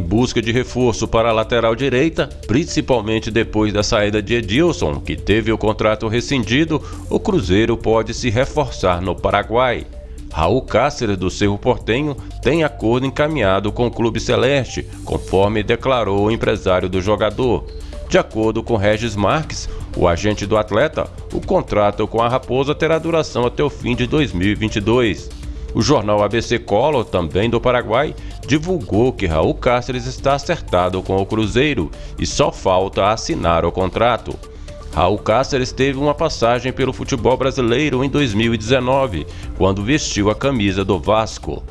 busca de reforço para a lateral direita, principalmente depois da saída de Edilson, que teve o contrato rescindido, o Cruzeiro pode se reforçar no Paraguai. Raul Cáceres do Cerro Portenho tem acordo encaminhado com o Clube Celeste, conforme declarou o empresário do jogador. De acordo com Regis Marques, o agente do atleta, o contrato com a Raposa terá duração até o fim de 2022. O jornal ABC Color, também do Paraguai, divulgou que Raul Cáceres está acertado com o Cruzeiro e só falta assinar o contrato. Raul Cáceres teve uma passagem pelo futebol brasileiro em 2019, quando vestiu a camisa do Vasco.